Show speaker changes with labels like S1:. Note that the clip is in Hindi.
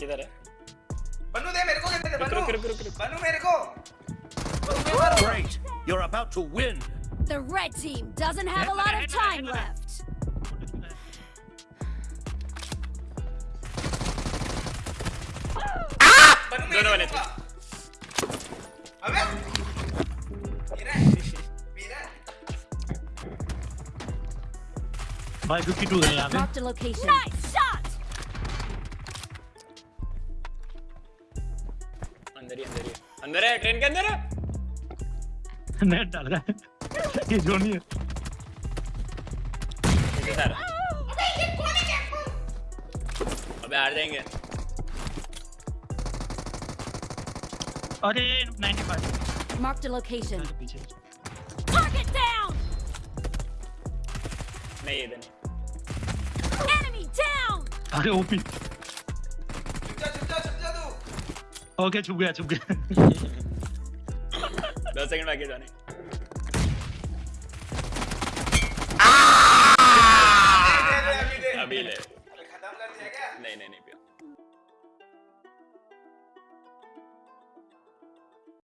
S1: किधर है
S2: बनू दे मेरे को दे दे
S1: रुक
S2: बनू
S1: रुक रुक रुक रुक
S2: बनू मेरे को बनू मैं मारो
S3: Great! You're about to win!
S4: The red team doesn't have a lot of time left.
S2: बनू मैं
S1: दोनों बने
S2: देखूंगा। अबे मेरा है, मेरा है।
S5: भाई 52 है यहाँ पे
S4: Marked a location. Nice shot!
S1: अंदर ही अंदर ही। अंदर है ट्रेन के अंदर है?
S5: नेट डाल रहा है। ये जो नहीं है।
S1: पीछे से आ रहा। अबे हार जाएँगे।
S5: अरे 95
S4: Marked a location.
S5: पीछे।
S4: Target down!
S1: नहीं इधर नहीं।
S4: Enemy down!
S5: अरे ओपी। ओके छुप गया छुप गया।
S1: दस सेकंड बाकी जाने
S2: अभी
S1: ले
S2: खत्म कर दिया क्या?
S1: नहीं नहीं नहीं